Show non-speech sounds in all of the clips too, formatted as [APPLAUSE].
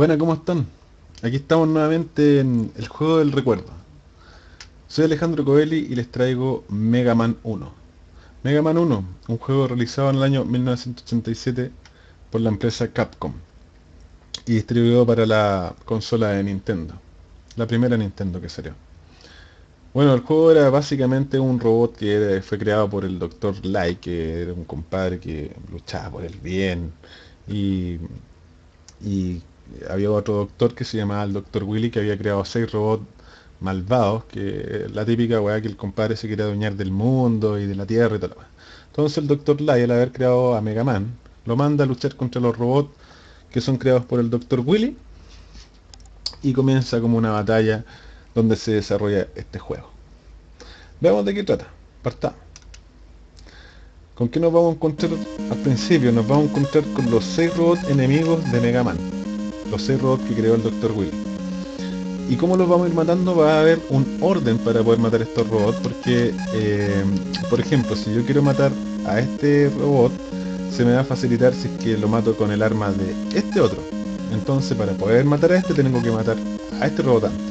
Buenas, ¿cómo están? Aquí estamos nuevamente en el juego del recuerdo. Soy Alejandro Coelli y les traigo Mega Man 1. Mega Man 1, un juego realizado en el año 1987 por la empresa Capcom y distribuido para la consola de Nintendo, la primera Nintendo que salió. Bueno, el juego era básicamente un robot que fue creado por el Dr. Light, que era un compadre que luchaba por el bien y, y había otro doctor que se llamaba el Dr. Willy que había creado seis robots malvados, que la típica weá que el compadre se quería adueñar del mundo y de la tierra y todo Entonces el Dr. Light, al haber creado a Mega Man, lo manda a luchar contra los robots que son creados por el Dr. Willy y comienza como una batalla donde se desarrolla este juego. Veamos de qué trata. Partamos. ¿Con qué nos vamos a encontrar al principio? Nos vamos a encontrar con los seis robots enemigos de Mega Man los seis robots que creó el Dr. Will. ¿Y cómo los vamos a ir matando? Va a haber un orden para poder matar estos robots, porque, eh, por ejemplo, si yo quiero matar a este robot, se me va a facilitar si es que lo mato con el arma de este otro. Entonces, para poder matar a este, tengo que matar a este robot antes.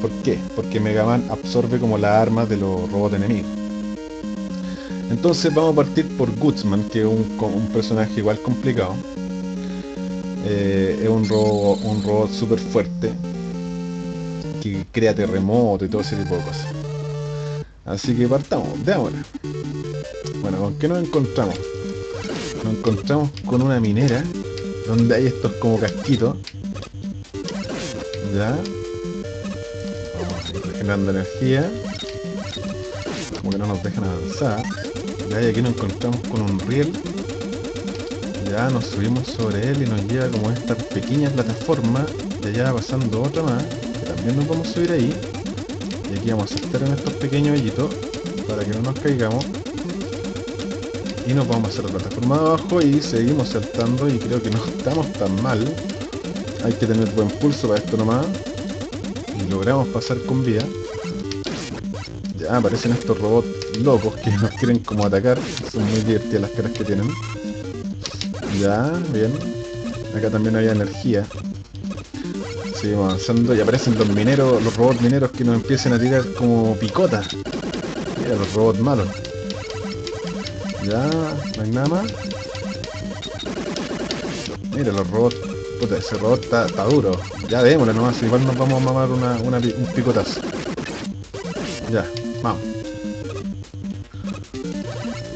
¿Por qué? Porque Mega Man absorbe como la arma de los robots enemigos. Entonces vamos a partir por Gutsman, que es un personaje igual complicado. Eh, es un robot, un robot súper fuerte que crea terremoto y todo ese tipo de cosas. Así que partamos, de ahora. Bueno, ¿con qué nos encontramos? Nos encontramos con una minera donde hay estos como casquitos. Ya. Vamos regenerando energía. Como que no nos dejan avanzar. Y aquí nos encontramos con un riel nos subimos sobre él y nos lleva como esta pequeña plataforma y allá pasando otra más, que también nos vamos a subir ahí. Y aquí vamos a saltar en estos pequeños hoyitos para que no nos caigamos. Y nos vamos a hacer la plataforma de abajo y seguimos saltando y creo que no estamos tan mal. Hay que tener buen pulso para esto nomás. Y logramos pasar con vida. Ya aparecen estos robots locos que nos quieren como atacar. Son muy divertidas las caras que tienen. Ya, bien. Acá también había energía. Seguimos avanzando y aparecen los mineros, los robots mineros que nos empiezan a tirar como picotas. Mira, los robots malos. Ya, no hay nada más. Mira, los robots. Puta, ese robot está, duro. Ya démosle nomás, igual nos vamos a mamar una, un picotazo. Ya, vamos.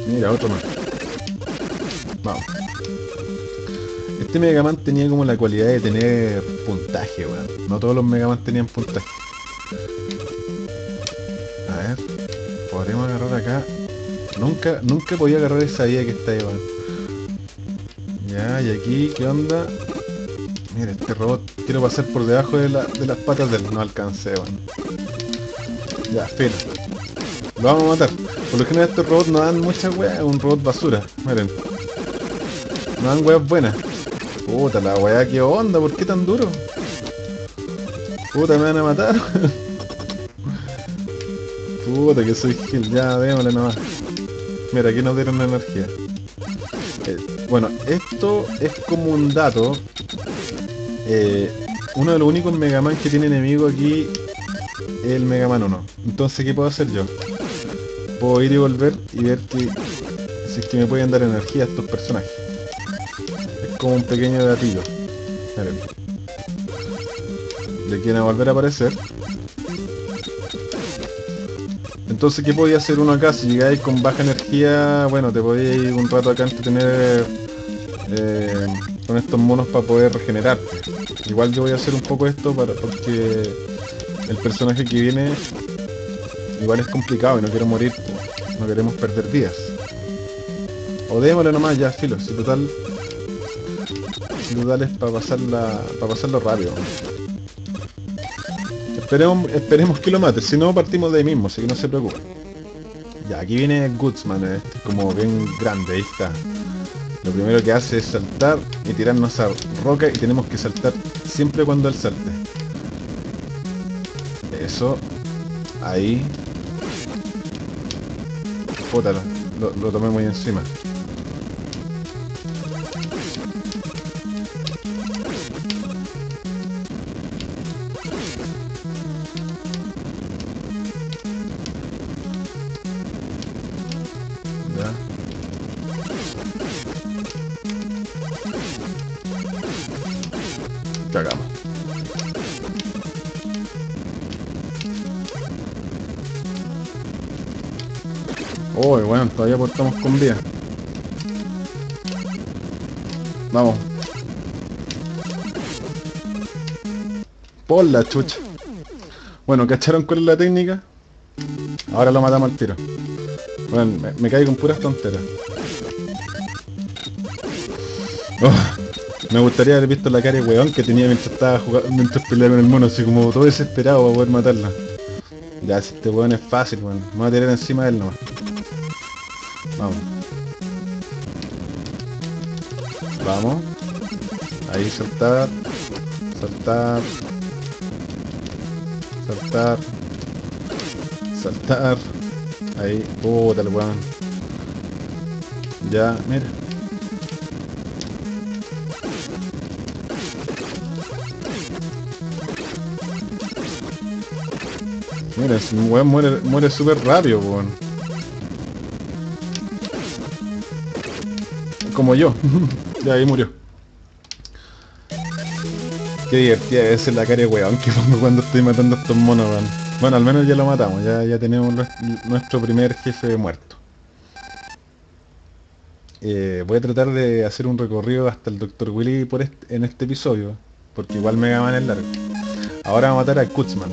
Mira, otro más. Vamos. Este Mega Man tenía como la cualidad de tener puntaje, weón. No todos los Mega Man tenían puntaje. A ver, podremos agarrar acá. Nunca, nunca podía agarrar esa vía que está ahí, weón. Ya, y aquí, ¿qué onda? Mira, este robot, quiero pasar por debajo de, las patas del... No alcancé, weón. Ya, fin. Lo vamos a matar. Por lo general estos robots no dan mucha wea, un robot basura. Miren. No dan weas buenas. Puta la weá, ¿qué onda? ¿Por qué tan duro? Puta, me van a matar. [LAUGHS] Puta, que soy gil. Ya, démosle nomás. Mira, aquí nos dieron energía. Eh, bueno, esto es como un dato. Eh, uno de los únicos Mega Man que tiene enemigo aquí es el Mega Man 1. Entonces, ¿qué puedo hacer yo? Puedo ir y volver y ver que si es que me pueden dar energía a estos personajes como un pequeño gatillo. Miren. Le quieren volver a aparecer. Entonces, ¿qué podía hacer uno acá? Si llegáis con baja energía, bueno, te podéis ir un rato acá tener eh, con estos monos para poder regenerarte. Igual yo voy a hacer un poco esto para porque el personaje que viene igual es complicado y no quiero morir, no queremos perder días. O démosle nomás ya, filo, si total para pasarla para pasarlo rápido. Esperemos, esperemos que lo mate, si no partimos de ahí mismo, así que no se preocupe. Ya, aquí viene Goodsman, este como bien grande, ahí está. Lo primero que hace es saltar y tirarnos a roca y tenemos que saltar siempre cuando él salte. Eso. Ahí. Puta, lo, lo tomé muy encima. Todavía portamos con vida. Vamos. Por la chucha. Bueno, ¿cacharon cuál es la técnica? Ahora lo matamos al tiro. Bueno, me, me caigo con puras tonteras. Oh, me gustaría haber visto la cara de weón que tenía mientras estaba jugando, mientras peleaba con el mono, así como todo desesperado para poder matarla. Ya, si este weón es fácil, weón. Me voy a tirar encima de él nomás. Vamos. Vamos. Ahí saltar. Saltar. Saltar. Saltar. Ahí. Puta el weón. Ya, mira. Mira, si weón muere, muere súper rápido, weón. Como yo. [LAUGHS] ya ahí murió. Qué divertida debe ser la cara de weón que pongo cuando estoy matando a estos monos, weón. Bueno, al menos ya lo matamos, ya, ya tenemos nuestro primer jefe muerto. Eh, voy a tratar de hacer un recorrido hasta el Dr. Willy en este episodio, porque igual Mega Man es largo. Ahora vamos a matar a Kutzman.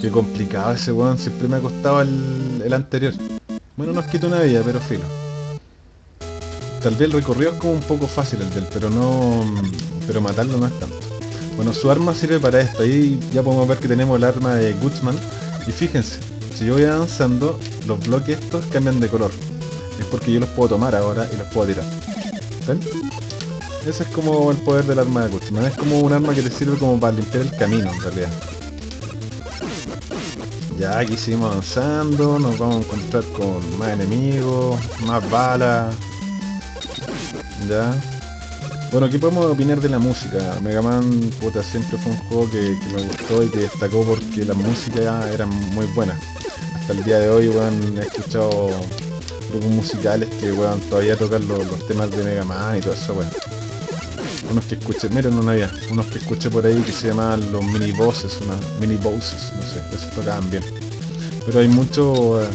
Qué complicado ese weón, siempre me ha costado el, el anterior. Bueno, nos quito una vida, pero filo. Tal vez el recorrido es como un poco fácil el del, pero no... Pero matarlo no es tanto. Bueno, su arma sirve para esto. Ahí ya podemos ver que tenemos el arma de Gutsman. Y fíjense, si yo voy avanzando, los bloques estos cambian de color. Es porque yo los puedo tomar ahora y los puedo tirar. ¿Ven? Ese es como el poder del arma de Gutsman. Es como un arma que te sirve como para limpiar el camino en realidad. Ya aquí seguimos avanzando, nos vamos a encontrar con más enemigos, más balas. Ya. Bueno, aquí podemos opinar de la música. Mega Man puta, siempre fue un juego que, me gustó y que destacó porque la música era muy buena. Hasta el día de hoy, weón, he escuchado grupos musicales que, weón, todavía tocan los, temas de Mega Man y todo eso, weón. Unos que escuché, miren una había, unos que escuché por ahí que se llaman los mini bosses, una mini bosses, no sé, esos tocaban bien. Pero hay muchos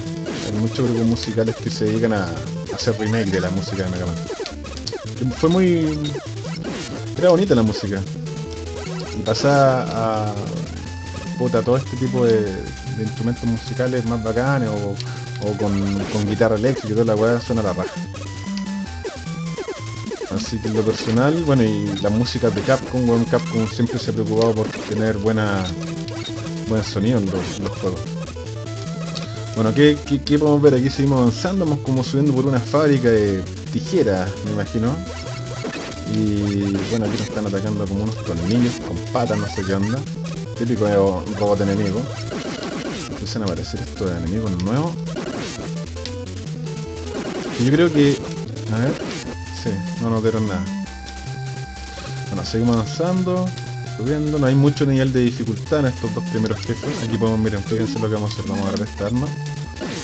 hay muchos grupos musicales que se dedican a, a hacer remake de la música de Mega Man fue muy... Era bonita la música. Y pasar a... Puta, todo este tipo de, instrumentos musicales más bacanes o, o con, guitarra eléctrica y toda la weá suena la raja. Así que en lo personal, bueno, y las músicas de Capcom, bueno, Capcom siempre se ha preocupado por tener buena buen sonido en los, juegos. Bueno, ¿qué, ¿qué, qué, podemos ver? Aquí seguimos avanzando, vamos como subiendo por una fábrica de tijeras, me imagino. Y bueno, aquí nos están atacando como unos tornillos con patas, no sé qué onda. Típico robot enemigo. Empiezan a aparecer estos enemigos nuevos. Yo creo que... A ver... Sí, no nos dieron nada. Bueno, seguimos avanzando, subiendo. No hay mucho nivel de dificultad en estos dos primeros jefes. Aquí podemos, miren, fíjense lo que vamos a hacer. Vamos a agarrar esta arma.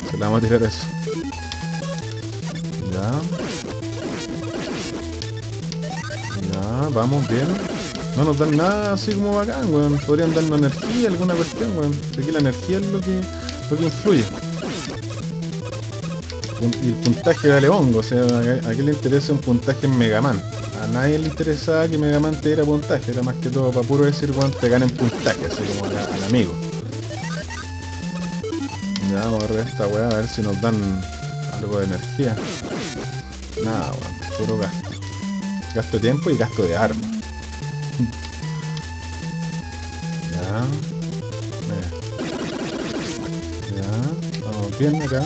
Se la vamos a tirar a eso. Ya. Vamos bien. No nos dan nada así como bacán, weón. Podrían darnos energía, alguna cuestión, weón. Aquí la energía es lo que, lo que influye. Y el puntaje vale hongo, o sea, a qué le interesa un puntaje en Mega Man. A nadie le interesaba que Mega Man te diera puntaje, era más que todo para puro decir, weón, te ganen puntaje, así como al, al amigo. Ya, vamos a ver esta weá, a ver si nos dan algo de energía. Nada, weón, puro gasto. Gasto de tiempo y gasto de armas. ya. Ya. Vamos bien acá.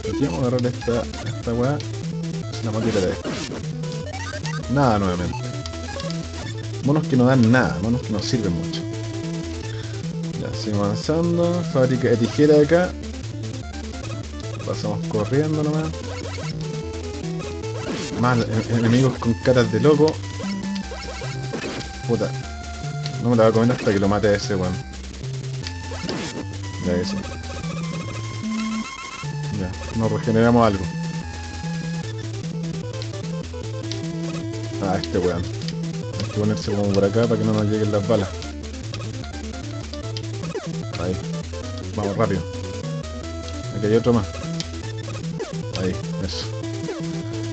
Aquí vamos a agarrar esta, esta weá. Es una máquina de Nada nuevamente. Monos que no dan nada, monos que no sirven mucho. Ya, seguimos avanzando. Fábrica de tijera acá. Pasamos corriendo nomás. Más enemigos con caras de loco. Puta. No me la voy a comer hasta que lo mate ese weón. Ya eso. Ya, nos regeneramos algo. Ah, este weón. que ponerse como por acá para que no nos lleguen las balas. Ahí. Vamos, rápido. Aquí hay otro más.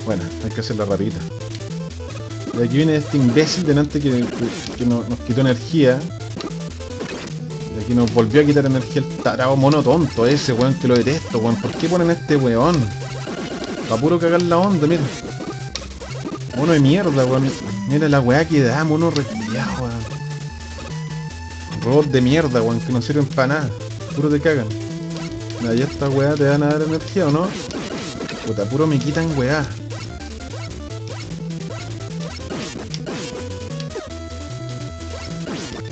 Bueno, hay que hacerla rapidita. Y aquí viene este imbécil delante que, que, nos, quitó energía. Y aquí nos volvió a quitar energía el tarado mono tonto ese, weón, que lo detesto, weón. ¿Por qué ponen este weón? Va puro cagar la onda, mira. Mono de mierda, weón. Mira la weá que da, mono resfriado, weón. Robot de mierda, weón, que no sirven para nada. Puro te cagan. Ya esta weá te van a dar energía, ¿o no? Puta, puro me quitan weá.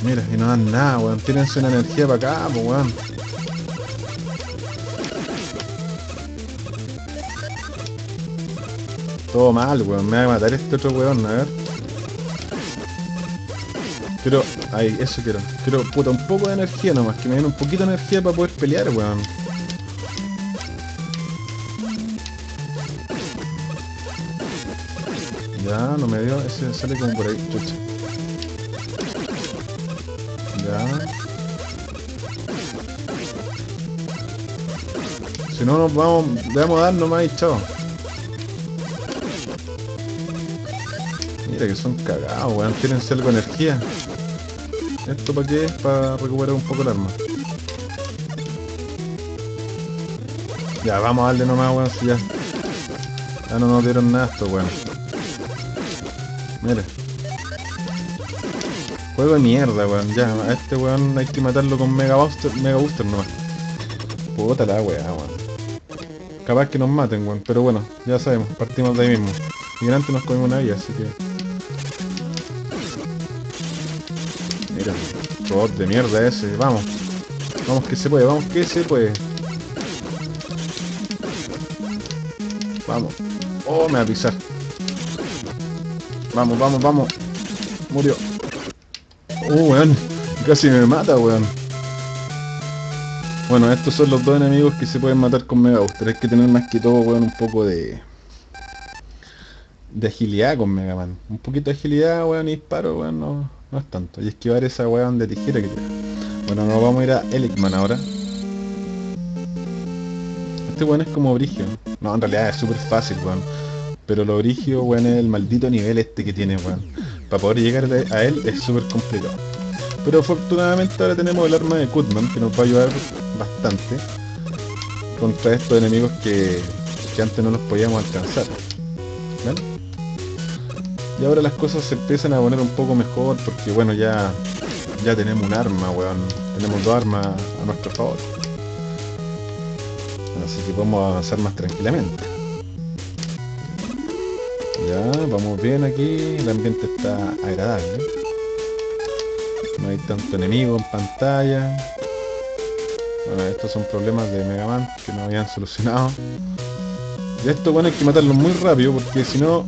Mira, y no dan nada, weón. Tírense una energía para acá, weón. Todo mal, weón. Me va a matar este otro weón, a ver. Quiero... Ahí, eso quiero. Quiero, puta, un poco de energía nomás. Que me den un poquito de energía para poder pelear, weón. Ya, no me dio. Ese sale como por ahí, chucha. No nos vamos, debemos dar nomás y chao. Mira que son cagados, weón. Tírense algo de energía. ¿Esto para qué? Para recuperar un poco el arma. Ya, vamos a darle nomás, weón. Si ya. Ya no nos dieron nada esto, weón. Mira. Juego de mierda, weón. Ya, a este weón hay que matarlo con Mega Booster, Mega Booster nomás. Puta la weá, weón. Capaz que nos maten, weón. Pero bueno, ya sabemos, partimos de ahí mismo. Y antes nos comimos una vida, así que... Mira, robot de mierda ese. Vamos. Vamos que se puede, vamos que se puede. Vamos. Oh, me va a pisar. Vamos, vamos, vamos. Murió. Oh, weón. Casi me mata, weón. Bueno, estos son los dos enemigos que se pueden matar con Mega Booster. Hay que tener más que todo, weón, un poco de... De agilidad con Mega Man. Un poquito de agilidad, weón, y disparo, weón, no, no es tanto. Y esquivar esa weón de tijera que tiene. Bueno, nos vamos a ir a Elicman ahora. Este weón es como Brigio. No, en realidad es súper fácil, weón. Pero lo Brigio, weón, es el maldito nivel este que tiene, weón para poder llegar a él es súper complicado. Pero afortunadamente ahora tenemos el arma de Kutman que nos va a ayudar bastante contra estos enemigos que, antes no los podíamos alcanzar. Y ahora las cosas se empiezan a poner un poco mejor porque bueno ya ya tenemos un arma, weón. Tenemos dos armas a nuestro favor. Así que podemos avanzar más tranquilamente. Ya, vamos bien aquí, el ambiente está agradable. Tanto enemigo en pantalla. Estos son problemas de Mega Man que no habían [LAUGHS] solucionado. Y esto, bueno, hay que matarlo muy rápido porque si no...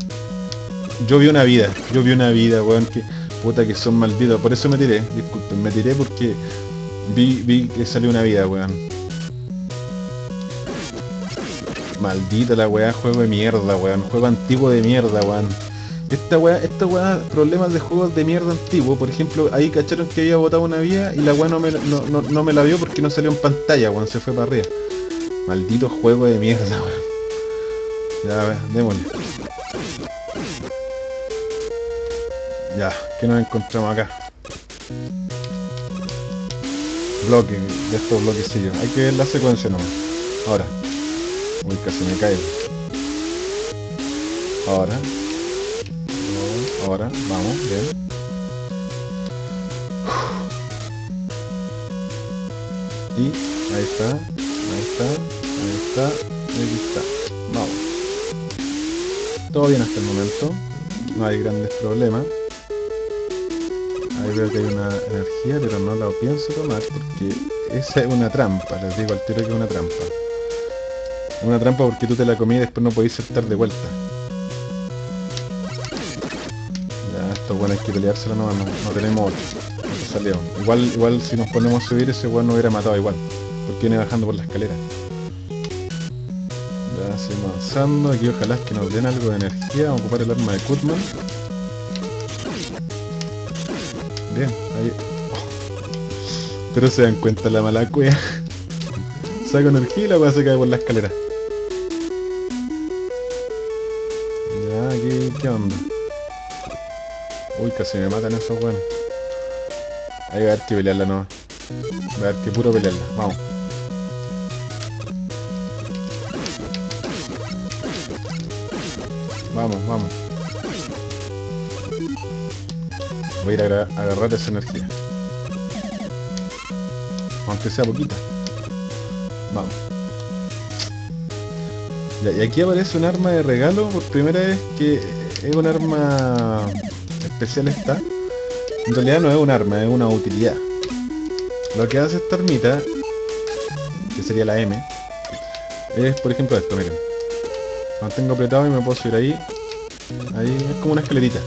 Yo vi una vida, yo vi una vida, weón, que... Puta que son malditos, por eso me tiré, disculpen, me tiré porque vi, vi que salió una vida, weón. Maldita la weá, juego de mierda, weón. Juego antiguo de mierda, weón. Esta weá, esta weá, problemas de juegos de mierda antiguo. Por ejemplo, ahí cacharon que había botado una vía y la weá no me, no, me la vio porque no salió en pantalla, weón. Se fue para arriba. Maldito juego de mierda, weón. Ya, a ver, démosle. Ya, ¿qué nos encontramos acá? Bloque, de estos bloquecillos. Hay que ver la secuencia nomás. Ahora. Uy, casi me caigo. Ahora. Ahora, vamos, bien. Y ahí está, ahí está, ahí está, ahí está. Vamos. Todo bien hasta el momento. No hay grandes problemas. Ahí veo que hay una energía, pero no la pienso tomar porque esa es una trampa. Les digo al tiro que es una trampa. Una trampa porque tú te la comí y después no podéis saltar de vuelta. Bueno hay que peleárselo no, no tenemos salió. Igual, igual si nos ponemos a subir ese weón no hubiera matado igual. Porque viene bajando por la escalera. Ya seguimos avanzando. Aquí ojalá que nos den algo de energía. Vamos a ocupar el arma de Kutman. Bien, ahí. Pero se dan cuenta la mala cueva. [LAUGHS] Saco energía y la weá se cae por la escalera. Uy, casi me matan esos weones. Ahí va a haber que pelearla no. Va a haber que puro pelearla. Vamos. Vamos, vamos. Voy a ir a agarrar esa energía. Aunque sea poquita. Vamos. Ya, y aquí aparece un arma de regalo por primera vez que es un arma especial esta. En realidad no es un arma, es una utilidad. Lo que hace esta armita, que sería la M, es por ejemplo esto, miren. Mantengo apretado y me puedo subir ahí. Ahí es como una escalerita.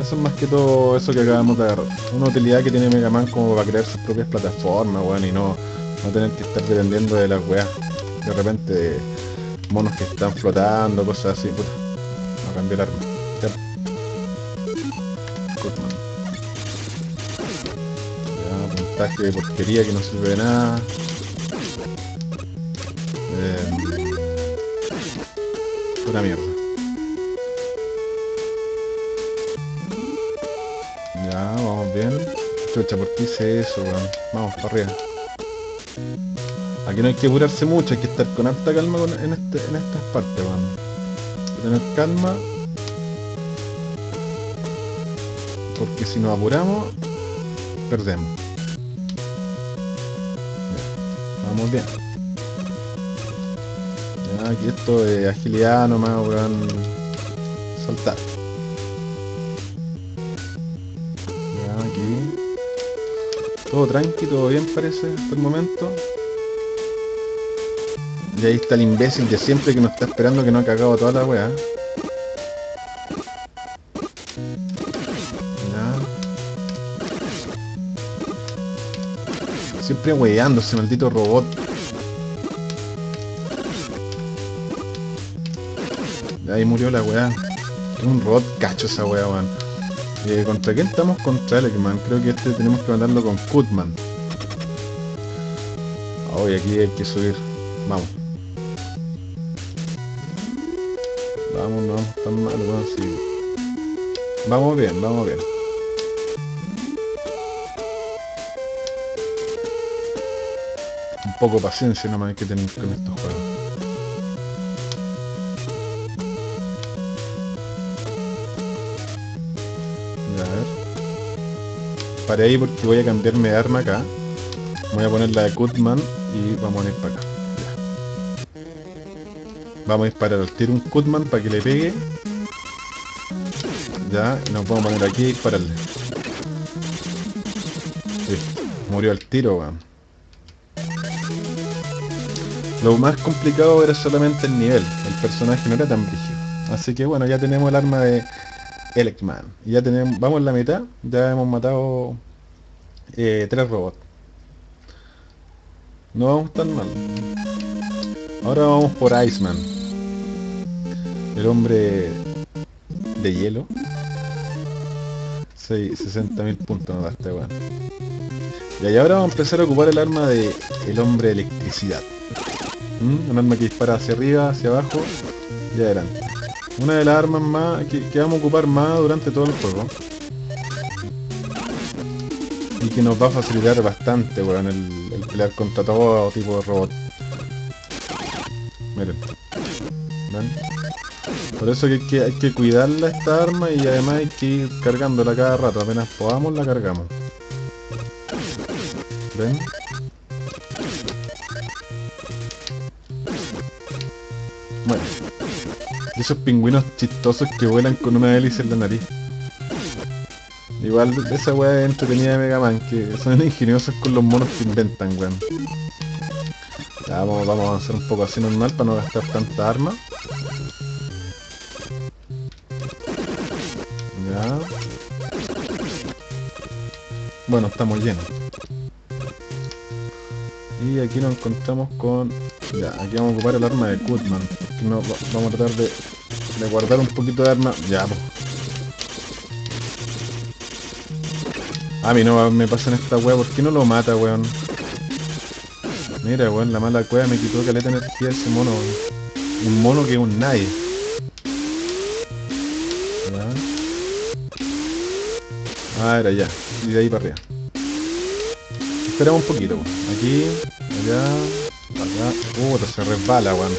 Eso es más que todo eso que acabamos de agarrar. Una utilidad que tiene Mega Man como para crear sus propias plataformas, weón, y no, no tener que estar dependiendo de las weas. De repente monos que están flotando, cosas así. Puta, a cambiar arma. Puntaje de porquería que no sirve de nada. Eh, pura mierda. Ya, vamos bien. Chucha, ¿por qué hice eso, weón? Vamos, para arriba. Aquí no hay que apurarse mucho, hay que estar con alta calma con- en, este, en estas partes, weón. Tener calma. Porque si nos apuramos, perdemos. Bien. Aquí esto de agilidad nomás, weón. Saltar. Aquí. Todo tranqui, todo bien parece hasta el momento. Y ahí está el imbécil de siempre que nos está esperando que no ha cagado toda la weá. Siempre ese maldito robot. Ahí murió la weá. Un robot cacho esa weá, weón. ¿Contra quién estamos? Contra Elecman. Creo que este tenemos que mandarlo con Kutman. Hoy aquí hay que subir. Vamos. Vamos, no vamos tan mal, weón, sí. Vamos bien, vamos bien. Poco de paciencia nomás hay que tener con estos juegos. A ver. Para ahí porque voy a cambiarme de arma acá. Voy a poner la de Kutman y vamos a ir para acá. Vamos a disparar al tiro un Kutman para que le pegue. Ya, y nos vamos a poner aquí y dispararle. Murió al tiro. Lo más complicado era solamente el nivel. El personaje no era tan brígido. Así que bueno, ya tenemos el arma de Elecman. Y ya tenemos, vamos en la mitad. Ya hemos matado eh, tres robots. No vamos tan mal. Ahora vamos por Iceman. El hombre de hielo. 60.000 puntos nos da este weón. Y ahí ahora vamos a empezar a ocupar el arma de el hombre de electricidad. ¿Mm? Un arma que dispara hacia arriba, hacia abajo y adelante. Una de las armas más que, vamos a ocupar más durante todo el juego. Y que nos va a facilitar bastante, weón, el, el pelear contra todo tipo de robot. Miren. ¿Ven? Por eso que hay, que hay que cuidarla esta arma y además hay que ir cargándola cada rato. Apenas podamos la cargamos. ¿Ven? Esos pingüinos chistosos que vuelan con una hélice en la nariz. Igual esa weá es entretenida de Mega Man, que son ingeniosos con los monos que inventan, weón. Ya, vamos, vamos a avanzar un poco así normal para no gastar tanta arma. Ya. Bueno, estamos llenos. Y aquí nos encontramos con... Ya, aquí vamos a ocupar el arma de. Que no, va- vamos a tratar de, de guardar un poquito de arma. Ya, pues. A mí no me pasa en esta wea, ¿por qué no lo mata, weón? Mira, weón, la mala cueva me quitó caleta energía ese mono, weón. Un mono que es un nadie. Ah, era ya. Y de ahí para arriba. Esperamos un poquito, weón. Aquí, allá, acá. Puta, se resbala, weón.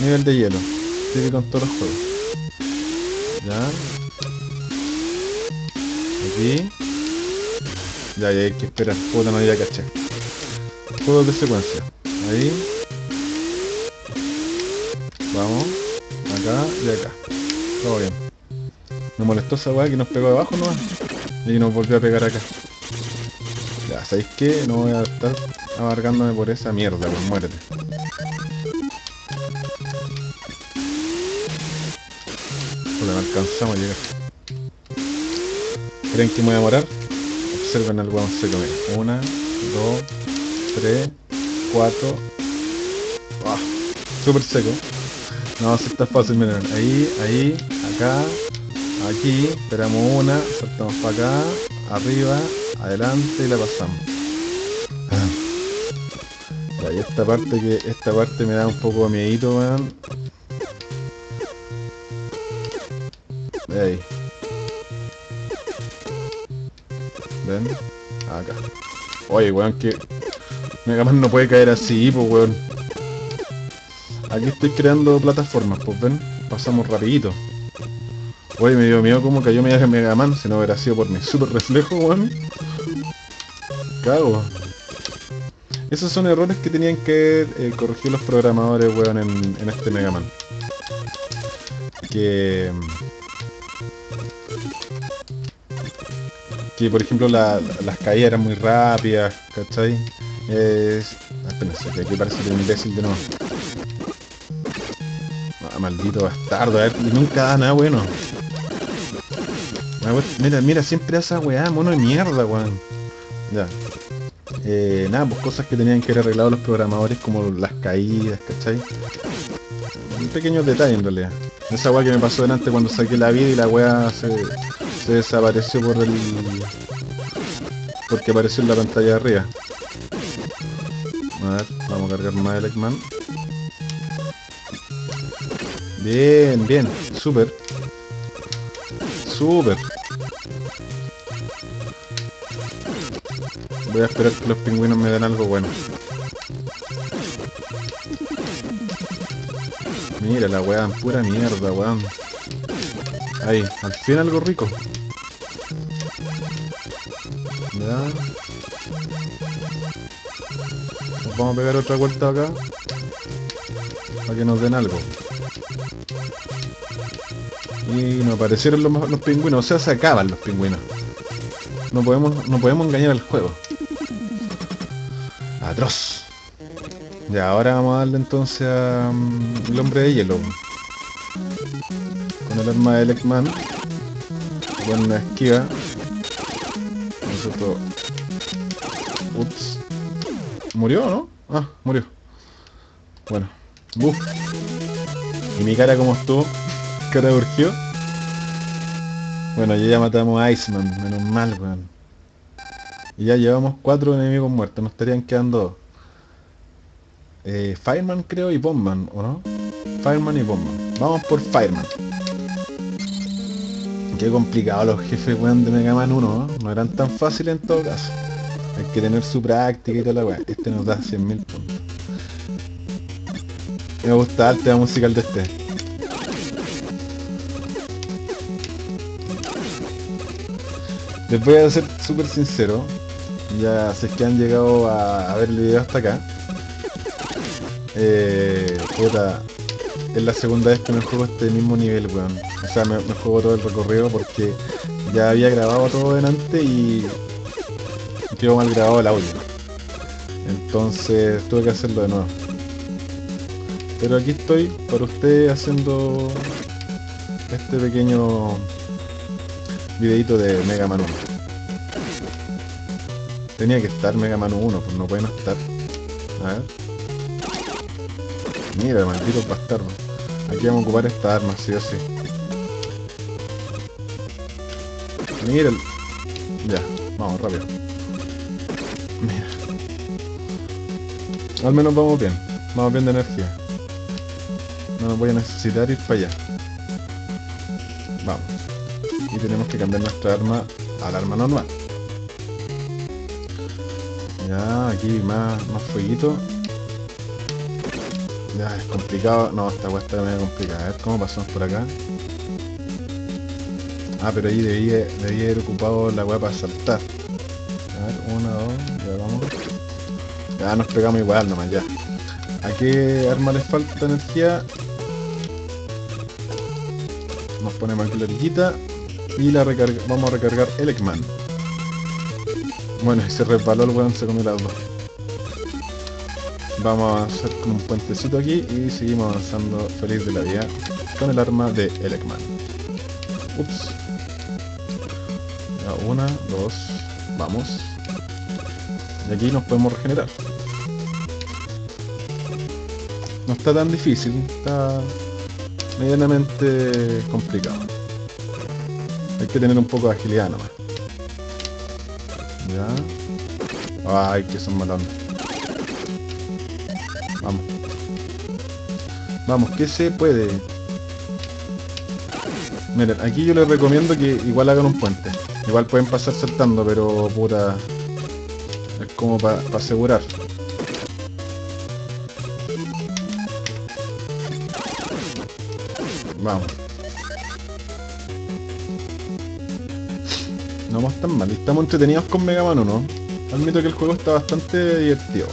Nivel de hielo. Con todos los juegos. Ya. Aquí. Ya, hay que esperar. Puta, no ya caché. Juegos de secuencia. Ahí. Vamos. Acá y acá. Todo bien. Me molestó esa weá que nos pegó debajo nomás. Y nos volvió a pegar acá. Ya, ¿sabéis qué? No voy a estar abarcándome por esa mierda, pues muérete. Alcanzamos a llegar. ¿Creen que me voy a demorar? Observen al weón seco, mira. Una, dos, tres, cuatro. Ah, Súper seco. No, si está fácil, miren. Ahí, ahí, acá, aquí. Esperamos una, saltamos para acá, arriba, adelante y la pasamos. Ya, y esta parte que esta parte me da un poco de miedito, weón. Ahí. ¿Ven? Acá. Oye, weón, que Mega Man no puede caer así, pues weón. Aquí estoy creando plataformas, pues ven, pasamos rapidito. Oye, me dio miedo como cayó Mega Man, si no hubiera sido por mi super reflejo, weón. Cago. Esos son errores que tenían que eh, corregir los programadores, weón, en, en este Mega Man. Que... Que por ejemplo la- las caídas eran muy rápidas, ¿cachai? Es... Espérense, que aquí parece que un imbécil de nuevo. Ah, maldito bastardo, a ver, nunca da nada bueno. Ah, we- Mira, mira, siempre esa weá, mono de mierda, weón. Ya. Eh, nada, pues cosas que tenían que haber arreglado los programadores como las caídas, ¿cachai? Un pequeño detalle en realidad. Esa weá que me pasó delante cuando saqué la vida y la weá se, se desapareció por el... Porque apareció en la pantalla de arriba. A ver, vamos a cargar más el Eggman. Bien, bien, súper. Súper. Voy a esperar que los pingüinos me den algo bueno. Mira la pura mierda, weón. Ahí, al fin algo rico. Vamos a pegar otra vuelta acá. Para que nos den algo. Y nos aparecieron los, pingüinos, o sea, se acaban los pingüinos. No podemos, no podemos engañar al juego. Atroz. Ya, ahora vamos a darle entonces a mm, hombre de hielo. Con el arma de Eggman. Con una esquiva. Nosotros... ¿Murió o no? Ah, murió. Bueno. Buf. ¿Y mi cara cómo estuvo? ¿Cara urgió? Bueno, ya ya matamos a Iceman, menos mal, weón. Y ya llevamos cuatro enemigos muertos, nos estarían quedando dos. Eh, Fireman creo y Bombman, ¿o no? Fireman y Bombman. Vamos por Fireman. Qué complicado los jefes, weón, de Mega Man 1, ¿no? No eran tan fáciles en todo caso. Hay que tener su práctica y toda la weá. Este nos da 100.000 puntos. Me gusta el tema musical de este. Les voy a ser súper sincero. Ya sé que han llegado a, ver el video hasta acá. Eh, puta, es la segunda vez que me juego este mismo nivel, weón. O sea, me, me juego todo el recorrido porque ya había grabado todo delante y quedó mal grabado el audio. Entonces tuve que hacerlo de nuevo. Pero aquí estoy para ustedes haciendo este pequeño videito de Mega Man 1. Tenía que estar Mega Man 1, pues no puede no estar. A ver. Mira, maldito bastardo. Aquí vamos a ocupar esta arma, sí o sí. Mira. Ya. Vamos, rápido. Al menos vamos bien. Vamos bien de energía. No nos voy a necesitar ir para allá. Vamos. Y tenemos que cambiar nuestra arma al arma normal. Ya, aquí más, más fueguito. Ya, es complicado. No, esta weá está medio complicada. A ver cómo pasamos por acá. Ah, pero ahí debía, debía haber ocupado la weá para saltar. Ya nos pegamos igual nomás, ya. ¿A qué arma les falta energía? Nos ponemos aquí la orillita y la recarga vamos a recargar el Ekman. Bueno, se resbaló el weón, se comió las dos. Vamos a hacer como un puentecito aquí y seguimos avanzando feliz de la vida con el arma de Ekman. Ups. Ya, una, dos, vamos. Y aquí nos podemos regenerar. No está tan difícil, está medianamente complicado. Hay que tener un poco de agilidad nomás. Ya. Ay, que son malos. Vamos. Vamos, que se puede. Miren, aquí yo les recomiendo que igual hagan un puente. Igual pueden pasar saltando, pero puta... Es como para asegurar. Vamos. No vamos tan mal. Estamos entretenidos con Mega Man 1. Admito que el juego está bastante divertido.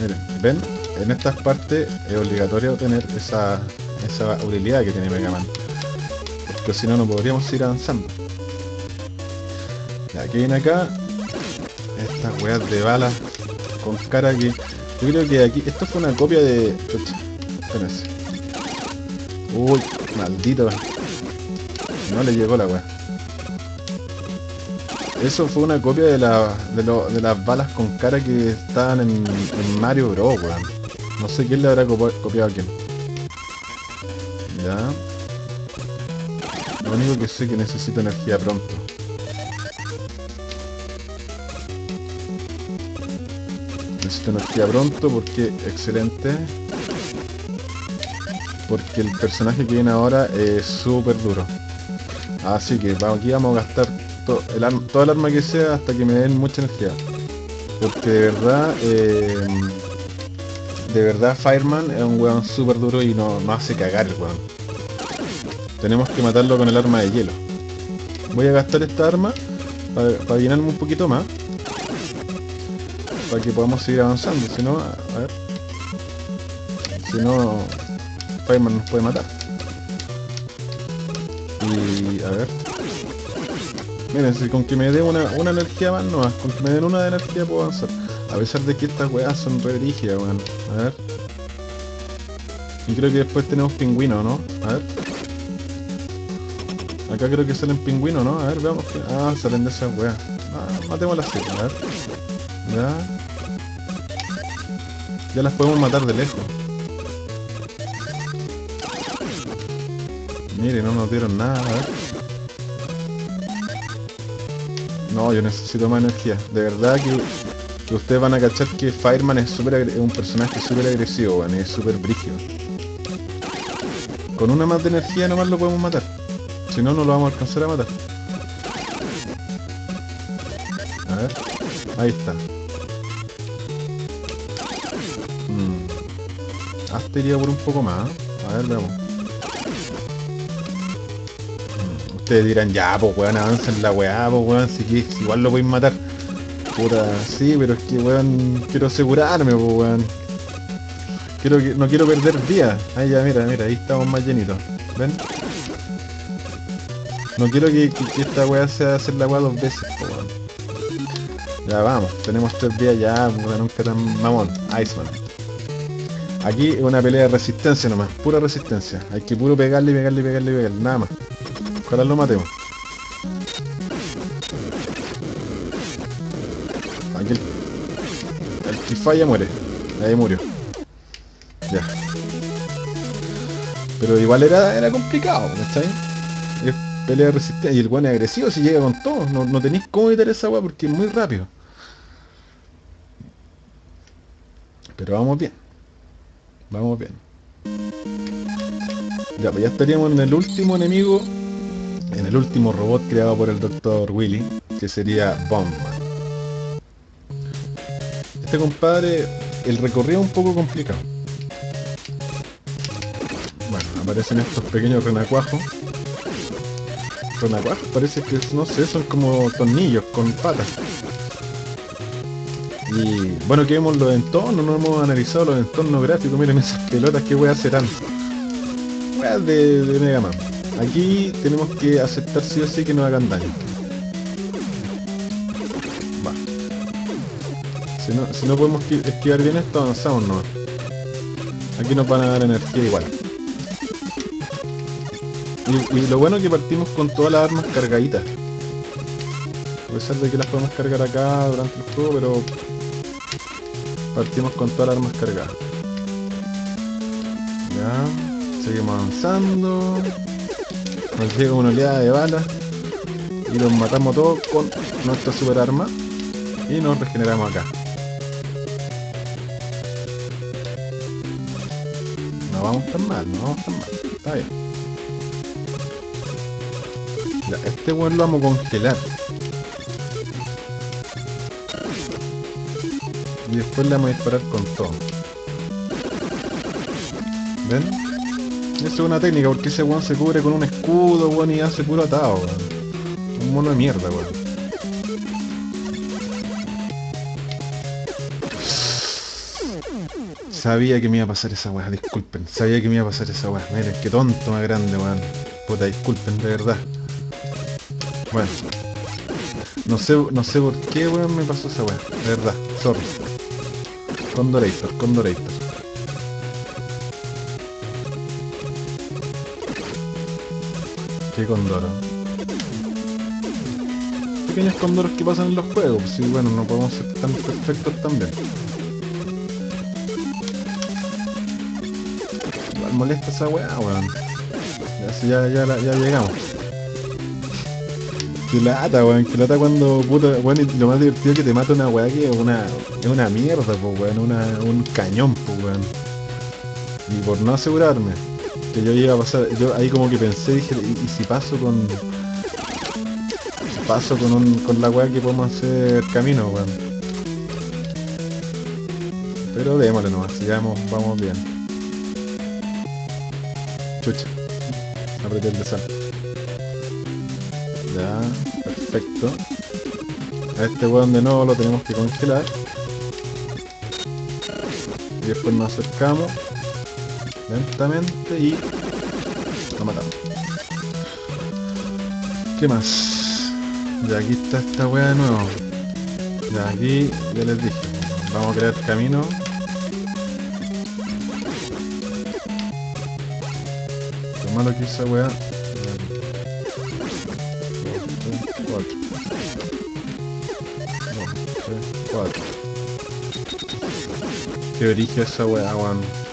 Miren, ven, en estas partes es obligatorio tener esa, esa habilidad que tiene Mega Man. Porque si no, no podríamos ir avanzando. Ya, que viene acá? Estas weas de balas con cara que... Yo creo que aquí... Esto fue una copia de... Espérense. Uy, maldito. No le llegó la weá. Eso fue una copia de, la, de, las balas con cara que estaban en, Mario Bros, weón. No sé quién le habrá copiado a quién. Ya. Lo único que sé que necesito energía pronto. Necesito energía pronto porque excelente porque el personaje que viene ahora es súper duro. Así que aquí vamos a gastar el toda el arma que sea hasta que me den mucha energía. Porque de verdad, eh, de verdad Fireman es un weón súper duro y no, hace cagar el weón. Tenemos que matarlo con el arma de hielo. Voy a gastar esta arma para, llenarme un poquito más. Para que podamos seguir avanzando. Si no, a ver. Si no, Fireman nos puede matar. Y a ver. Miren, si con que me dé una, una energía más, no, con que me den una de energía puedo avanzar. A pesar de que estas weas son re rígidas, weón. A ver. Y creo que después tenemos pingüino, ¿no? A ver. Acá creo que salen pingüinos, ¿no? A ver, veamos que... Ah, salen de esas weas. Ah, matemos las a ver. Ya. Ya las podemos matar de lejos. Mire, no nos dieron nada, No, yo necesito más energía. De verdad que, ustedes van a cachar que Fireman es, un personaje súper agresivo, es súper brígido. Con una más de energía nomás lo podemos matar. Si no, no lo vamos a alcanzar a matar. A ver. Ahí está. Hmm. Hasta iría por un poco más. A ver, veamos. Ustedes dirán, ya, pues weón, avancen la weá, pues weón, si, que, igual lo pueden matar. Puta, sí, pero es que weón, quiero asegurarme, pues weón. Quiero no quiero perder días. Ahí ya, mira, mira, ahí estamos más llenitos. ¿Ven? No quiero que, esta weá sea hacer la weá dos veces, pues weón. Ya vamos, tenemos tres días ya, puta, nunca tan mamón. Iceman. Aquí es una pelea de resistencia nomás, pura resistencia. Hay que puro pegarle, pegarle, pegarle, pegarle, nada más. Ojalá lo matemos. Aquí el, el que muere. Ahí murió. Ya. Pero igual era, era complicado, ¿cachai? pelea resistente. Y el weón es agresivo si llega con todo. No, no tenéis cómo evitar esa weá porque es muy rápido. Pero vamos bien. Vamos bien. Ya, pues ya estaríamos en el último enemigo. En el último robot creado por el Dr. Willy. Que sería Bombman. Este compadre, el recorrido es un poco complicado. Bueno, aparecen estos pequeños renacuajos. Renacuajos, parece que, no sé, son como tornillos con patas. Y bueno, que vemos los entornos, no hemos analizado los entornos gráficos. Miren esas pelotas, que a serán. Weas de, de Mega Man. Aquí tenemos que aceptar sí o sí que nos hagan daño. Va. Si no, si no podemos esquivar bien esto, avanzamos no. Aquí nos van a dar energía igual. Y, lo bueno es que partimos con todas las armas cargaditas. A pesar de que las podemos cargar acá durante el juego, pero Partimos con todas las armas cargadas. Ya. Seguimos avanzando. Nos llega una oleada de balas. Y los matamos todos con nuestra super arma. Y nos regeneramos acá. No vamos tan mal, no vamos tan mal. Está bien. Este weón lo vamos a congelar. y después le vamos a disparar con todo. ¿Ven? Esa es una técnica porque ese weón se cubre con un escudo, weón, y hace puro atado, weón. Un mono de mierda, weón. Sabía que me iba a pasar esa weá, disculpen. Sabía que me iba a pasar esa weá. Miren, qué tonto más grande, weón. Puta, disculpen, de verdad. Bueno. No sé, no sé por qué, weón, me pasó esa weá. De verdad, sorry. Condorator, Condorator. ¿Qué condoro? Pequeños condoros que pasan en los juegos, sí, bueno, no podemos ser tan perfectos también. Molesta esa weá, weón. Ya, ya, ya, ya llegamos. Que lata, weón, que lata cuando puta, weón, y lo más divertido es que te mata una weá que es una, es una mierda, pues weón, una, un cañón, pues weón. Y por no asegurarme que yo iba a pasar, yo ahí como que pensé, dije, ¿y, si paso con... paso con un, con la weá que podemos hacer camino, weón? Pero démosle nomás, sigamos, vamos bien. Chucha. Apreté el de ya, perfecto. A este weón de nuevo lo tenemos que congelar. Y después nos acercamos lentamente y lo matamos. ¿Qué más? Ya aquí está esta weá de nuevo. Ya aquí ya les dije. Vamos a crear camino. Lo malo que esa weá 4. Qué origen esa weá, weón.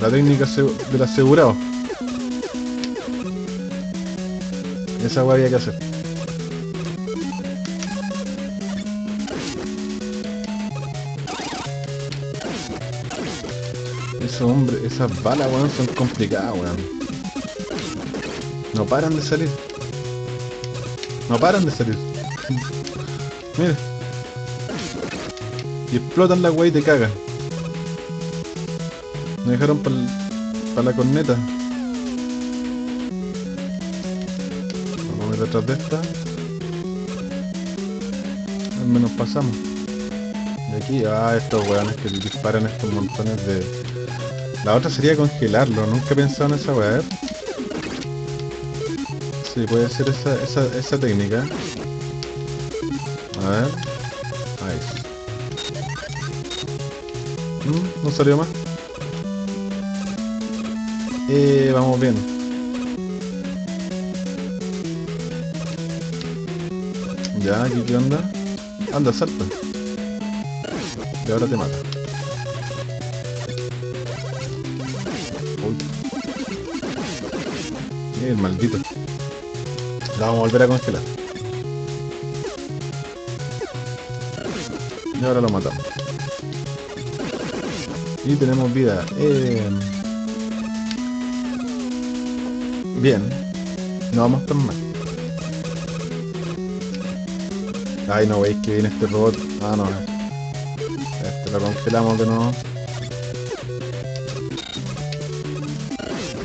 La técnica del asegurado. Esa weá había que hacer. Esos hombres, esas balas, weón, son complicadas, weón. No paran de salir. No paran de salir. [LAUGHS] Mira. Y explotan la wey y te cagan. Me dejaron para la corneta. Vamos a ver detrás de esta. Al menos pasamos. Y aquí, ah, estos weones que disparan estos montones de... La otra sería congelarlo, nunca he pensado en esa weá. Sí, puede ser esa técnica. A ver. Ahí. Mm, no salió más. Eh, vamos bien. Ya, aquí qué onda. Anda, salta. Y ahora te mata. Uy. El maldito. La vamos a volver a congelar. Y ahora lo matamos. Y tenemos vida. Eh, Bien. No vamos tan mal. Ay, no veis que viene este robot. Ah, no. Este lo congelamos de nuevo.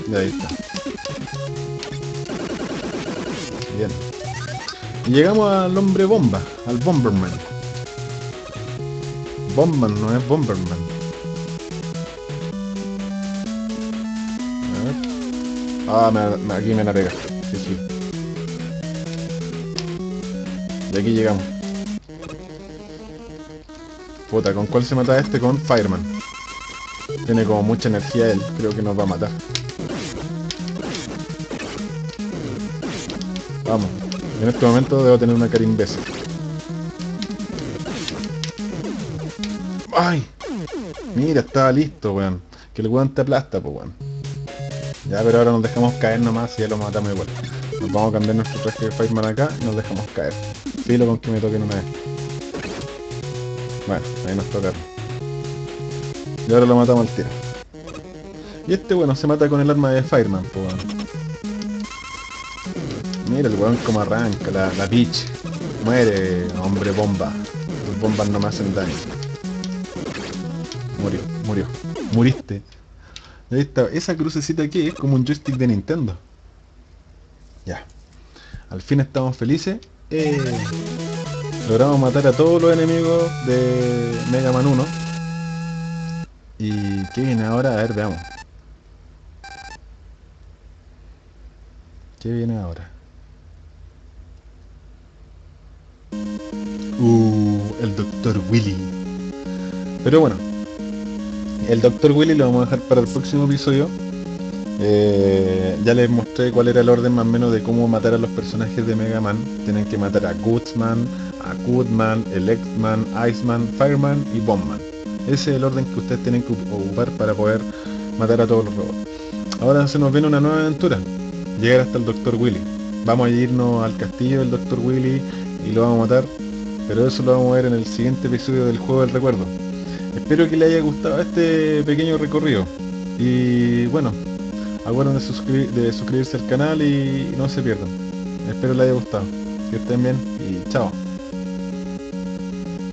Y ahí está. Bien. Llegamos al hombre bomba, al Bomberman. Bomberman no es Bomberman. Ah, aquí me la pega. Sí, sí. Y aquí llegamos. Puta, ¿con cuál se mata este? Con Fireman. Tiene como mucha energía él. Creo que nos va a matar. Vamos. En este momento debo tener una cara imbécil. ¡Ay! Mira, estaba listo, weón. Que el weón te aplasta, pues weón. Ya, pero ahora nos dejamos caer nomás y ya lo matamos igual. Nos vamos a cambiar nuestro traje de Fireman acá y nos dejamos caer. Filo con que me toquen una vez. Bueno, ahí nos tocaron. Y ahora lo matamos al tiro. Y este, bueno, se mata con el arma de Fireman, pues. Mira el weón como arranca, la, la Peach. Muere, hombre bomba. Tus bombas no me hacen daño. Murió, murió. Muriste. Ahí está. Esa crucecita aquí es como un joystick de Nintendo. Ya. Al fin estamos felices. Eh, logramos matar a todos los enemigos de Mega Man 1. ¿Y qué viene ahora? A ver, veamos. ¿Qué viene ahora? Uh, el Dr. Willy. Pero bueno, el Dr. Willy lo vamos a dejar para el próximo episodio. Eh, ya les mostré cuál era el orden más o menos de cómo matar a los personajes de Mega Man. Tienen que matar a Goodsman, a Goodman, Electman, Iceman, Fireman y Bombman. Ese es el orden que ustedes tienen que ocupar para poder matar a todos los robots. Ahora se nos viene una nueva aventura. Llegar hasta el Dr. Willy. Vamos a irnos al castillo del Dr. Willy y lo vamos a matar. Pero eso lo vamos a ver en el siguiente episodio del juego del recuerdo. Espero que les haya gustado este pequeño recorrido. Y bueno, acuérdense de, de suscribirse al canal y no se pierdan. Espero les haya gustado. Que estén bien y chao.